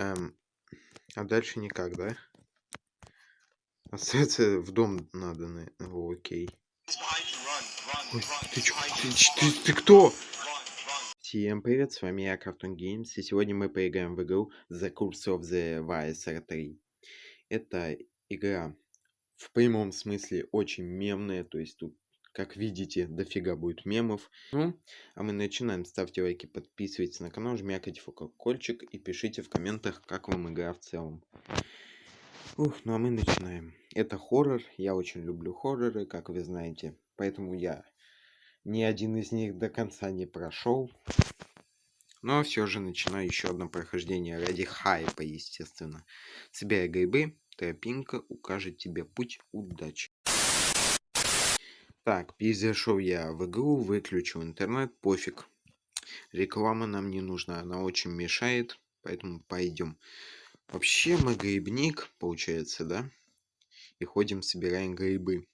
Эм, а дальше никак, да? Остаться в дом надо, на... О, окей. Ой, ты, чё, ты, ты, ты кто? Всем привет, с вами я, Cartoon Games, и сегодня мы поиграем в игру The Curse of the Visor 3. Это игра в прямом смысле очень мемная, то есть тут, как видите, дофига будет мемов. Ну, а мы начинаем. Ставьте лайки, подписывайтесь на канал, жмякайте в колокольчик и пишите в комментах, как вам игра в целом. Ух, ну а мы начинаем. Это хоррор, я очень люблю хорроры, как вы знаете, поэтому я ни один из них до конца не прошел. Но все же начинаю еще одно прохождение ради хайпа, естественно. Собирай грибы, тропинка укажет тебе путь удачи. Так, перезашел я в игру, выключил интернет, пофиг. Реклама нам не нужна, она очень мешает, поэтому пойдем. Вообще мы грибник, получается, да? И ходим, собираем грибы.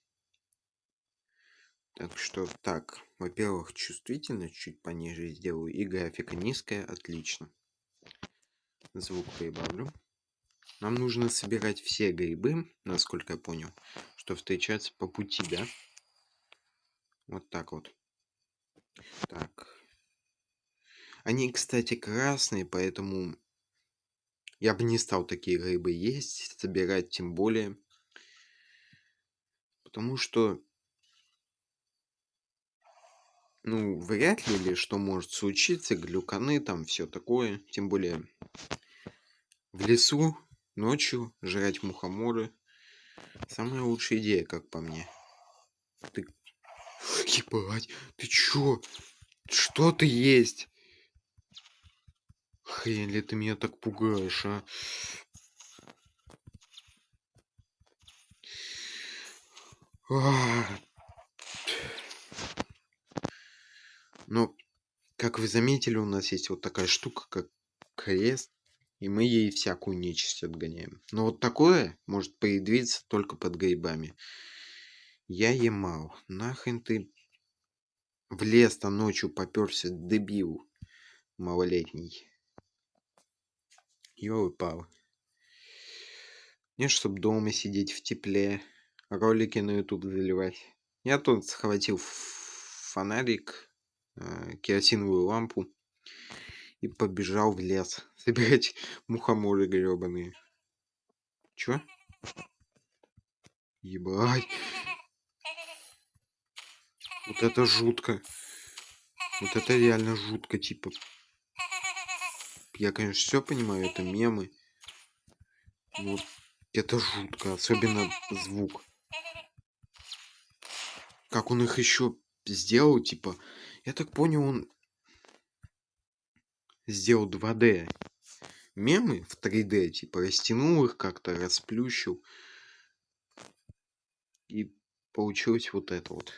Так что, так, во-первых, чувствительность чуть пониже сделаю. И графика низкая, отлично. Звук прибавлю. Нам нужно собирать все грибы, насколько я понял, что встречаются по пути, да? Вот так вот. Так. Они, кстати, красные, поэтому я бы не стал такие грибы есть, собирать тем более. Потому что... Ну, вряд ли ли что может случиться, глюканы там, все такое. Тем более в лесу ночью жрать мухоморы. Самая лучшая идея, как по мне. Ебать, ты чё? Что ты есть? Хрень ли ты меня так пугаешь, а? Но, как вы заметили, у нас есть вот такая штука, как крест. И мы ей всякую нечисть отгоняем. Но вот такое может появиться только под грибами. Я емал. Нахрен ты в лес-то ночью попёрся, дебил малолетний. Ёлы-палы. Не, чтобы дома сидеть в тепле, ролики на YouTube заливать. Я тут схватил фонарик, э, керосиновую лампу и побежал в лес собирать мухоморы гребаные. Чё? Ебать. Вот это жутко. Вот это реально жутко, типа. Я, конечно, все понимаю, это мемы. Но это жутко, особенно звук. Как он их еще сделал, типа. Я так понял, он сделал 2D мемы в 3D, типа растянул их как-то, расплющил. И получилось вот это вот.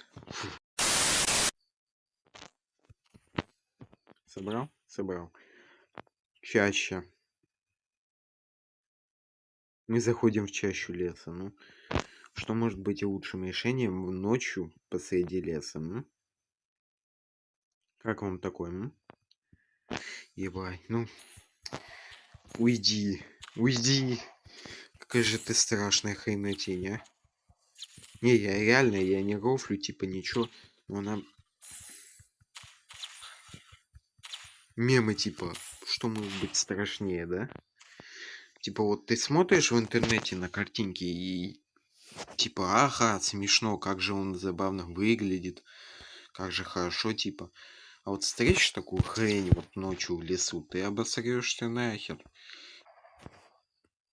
Собрал? Собрал. Чаще. Мы заходим в чащу леса. Ну, что может быть лучшим решением ночью посреди леса? Ну? Как вам такое? Ну? Ебать, ну... Уйди, уйди. Какая же ты страшная хренотень, а? Не, я реально, я не рофлю, типа ничего. Но она... Мемы типа, что может быть страшнее, да? Типа вот ты смотришь в интернете на картинки и... Типа, ага, смешно, как же он забавно выглядит. Как же хорошо, типа. А вот встретишь такую хрень вот ночью в лесу, ты обосрешься нахер.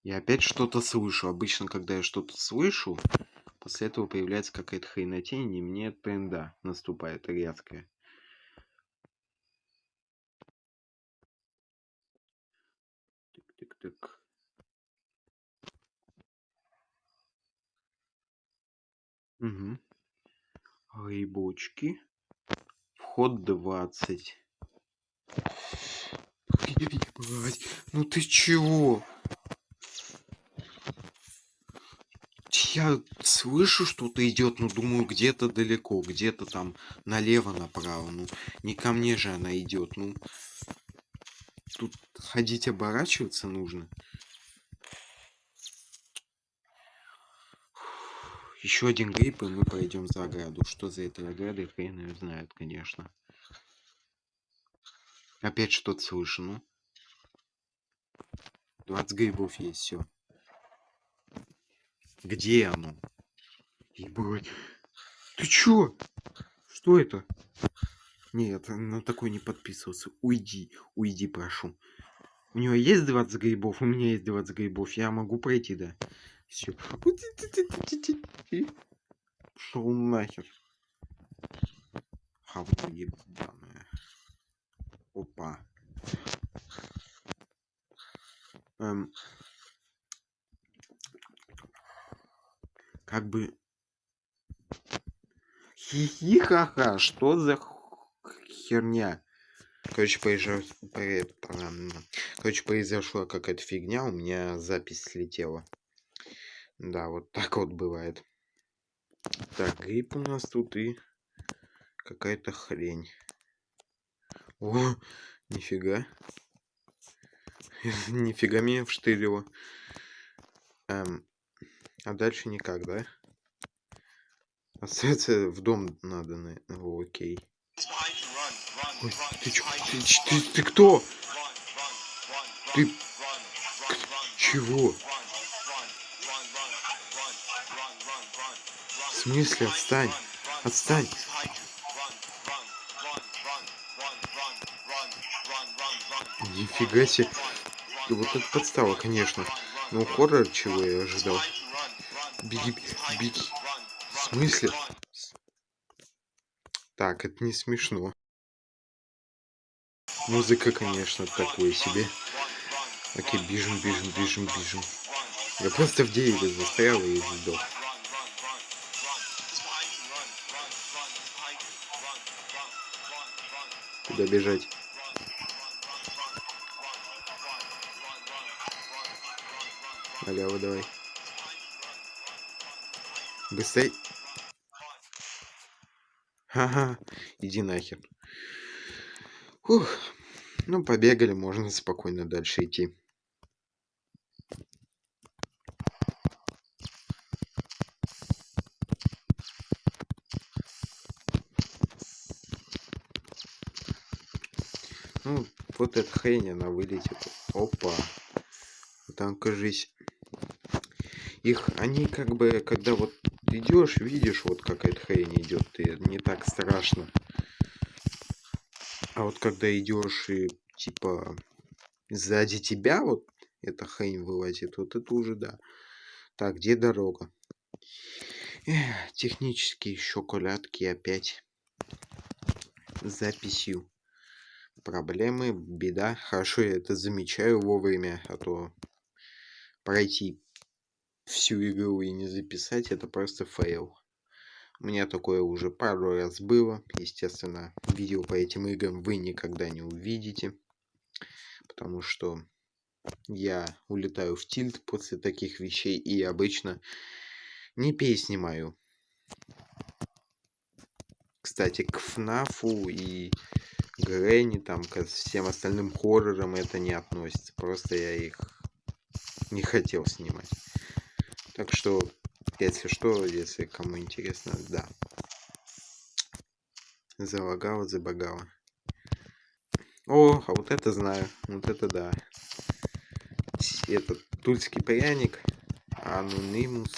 Я опять что-то слышу. Обычно, когда я что-то слышу, после этого появляется какая-то хренотень, и мне тренда наступает резкая. Тык-тык-тык. Угу. Грибочки. Вход 20. Ебать, ну ты чего? Я слышу, что-то идет, но думаю, где-то далеко, где-то там налево, направо. Ну, не ко мне же она идет. Ну, ходить оборачиваться нужно. Еще один грипп, и мы пойдем за ограду. Что за этой оградой, хрен ее знает, конечно. Опять что-то слышно. 20 грибов есть, все. Где оно? Ебать. Ты чё? Что это? Нет, на такой не подписывался. Уйди, уйди, прошу. У него есть 20 грибов, у меня есть 20 грибов. Я могу пройти, да? Все. Шел нахер. Хавка ебаная. Опа. Эм. Как бы... Хихихаха, что за херня? Короче, поезжал... Короче, произошла какая-то фигня, у меня запись слетела. Да, вот так вот бывает. Так, грипп у нас тут и какая-то хрень. О, нифига. нифига меня вштырило. Эм, а дальше никак, да? Остается в дом надо, на... О, окей. Ой, ты чё? Ты, ты, ты кто? Ты... Чего? В смысле, отстань? Отстань! Нифига себе. Вот это подстава, конечно. Ну, хоррор чего я ожидал. Беги, беги. В смысле? Так, это не смешно. Музыка, конечно, такое себе. Окей, бежим, бежим, бежим, бежим. Я просто в дереве застрял и сдох. Куда бежать? Налево давай. Быстрей. Ага, иди нахер. Фух. Ну, побегали, можно спокойно дальше идти. Ну, вот эта хрень, она вылетит. Опа. Там, кажись, их, они как бы, когда вот идешь, видишь, вот какая-то хрень идет, и не так страшно. А вот когда идешь и, типа, сзади тебя вот эта хрень вылазит, вот это уже да. Так, где дорога? Эх, технические шоколадки опять. С записью проблемы, беда. Хорошо, я это замечаю вовремя, а то пройти всю игру и не записать, это просто фейл. У меня такое уже пару раз было. Естественно, видео по этим играм вы никогда не увидите. Потому что я улетаю в тильт после таких вещей и обычно не переснимаю. Кстати, к ФНАФу и Грэнни, там, к всем остальным хоррорам это не относится. Просто я их не хотел снимать. Так что, если что, если кому интересно, да. Залагало, забагало. О, а вот это знаю. Вот это да. Этот тульский пряник, анонимус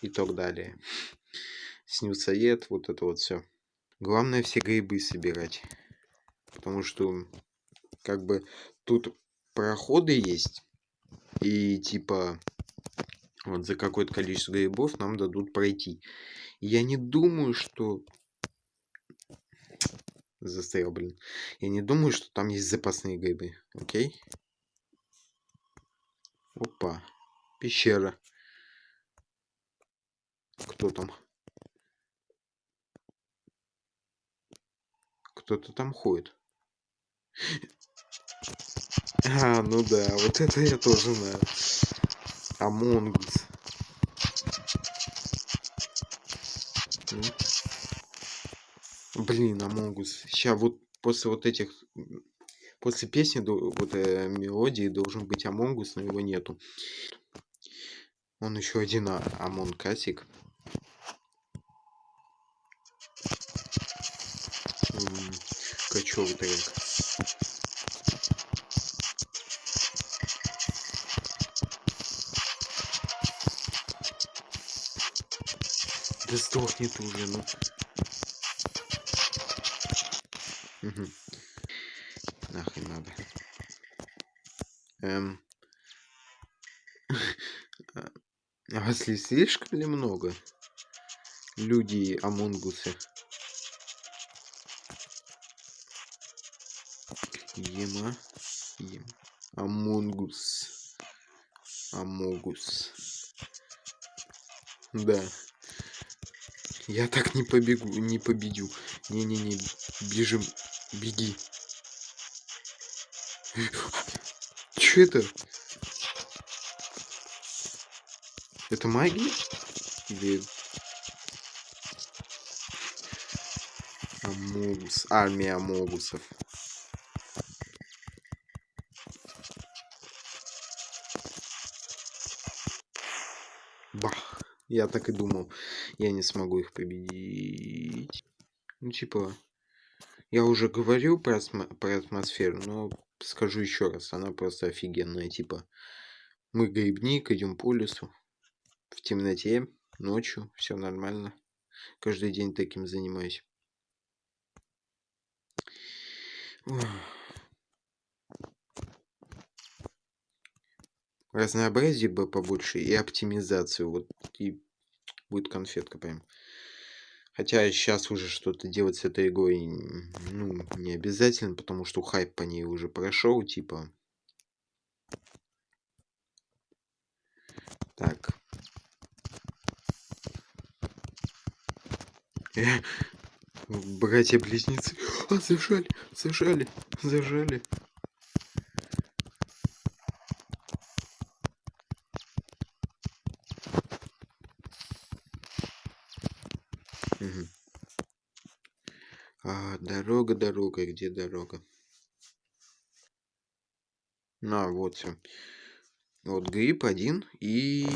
и так далее. Снюсоед, вот это вот все. Главное все грибы собирать. Потому что, как бы, тут проходы есть. И, типа, вот за какое-то количество грибов нам дадут пройти. Я не думаю, что... Застрял, блин. Я не думаю, что там есть запасные грибы. Окей? Опа. Пещера. Кто там? Кто-то там ходит. А, ну да, вот это я тоже знаю. Among Us. Блин, Among Us. Сейчас вот после вот этих... После песни, вот э, мелодии должен быть Among Us, но его нету. Он еще один а Амонкасик. Качовый трек. Да сдохни ты уже, ну. Угу. Нахрен надо. Эм. А вас слишком ли много? Люди Амонгусы. Ема. Ем. Among Us. Amogus. Да. Я так не побегу, не победю. Не-не-не, бежим, беги. Че это? Это магия? Или... Амогус. Армия Амогусов. Бах. Я так и думал. Я не смогу их победить. Ну, типа... Я уже говорил про, про атмосферу, но скажу еще раз. Она просто офигенная. Типа, мы грибник, идем по лесу. В темноте, ночью, все нормально. Каждый день таким занимаюсь. Разнообразие бы побольше и оптимизацию. Вот и будет конфетка прям. Хотя сейчас уже что-то делать с этой игрой ну, не обязательно, потому что хайп по ней уже прошел, типа. Так. Братья-близнецы. А, зажали, зажали, зажали. А, дорога, где дорога? На, вот все. Вот гриб один и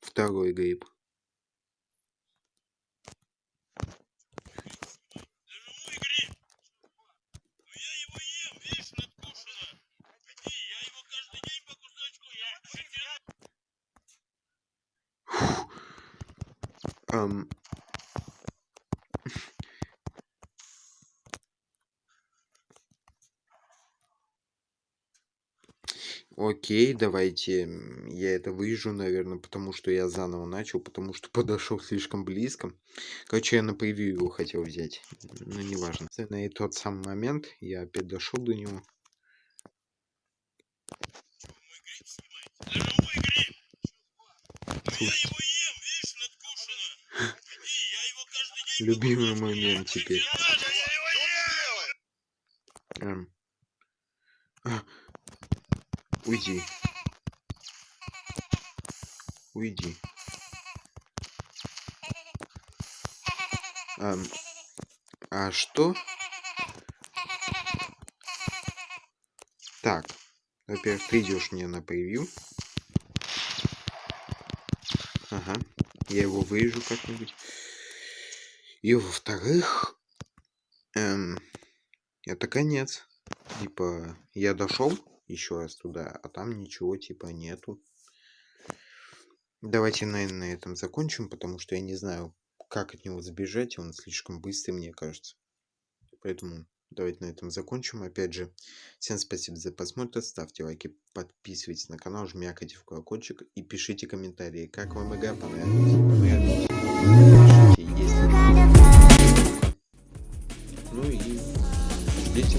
второй гриб. Um, Окей, давайте я это выжжу, наверное, потому что я заново начал, потому что подошел слишком близко. Короче, я на превью его хотел взять, но неважно. На тот самый момент я опять дошел до него. Любимый момент теперь. Уйди. Уйди. А, а что? Так. Во-первых, ты идешь мне на превью. Ага. Я его вырежу как-нибудь. И во-вторых... Эм, это конец. Типа, я дошел еще раз туда, а там ничего типа нету. Давайте, наверное, на этом закончим, потому что я не знаю, как от него сбежать, он слишком быстрый, мне кажется. Поэтому давайте на этом закончим. Опять же, всем спасибо за просмотр, ставьте лайки, подписывайтесь на канал, жмякайте в колокольчик и пишите комментарии, как вам игра понравилась. Ну и ждите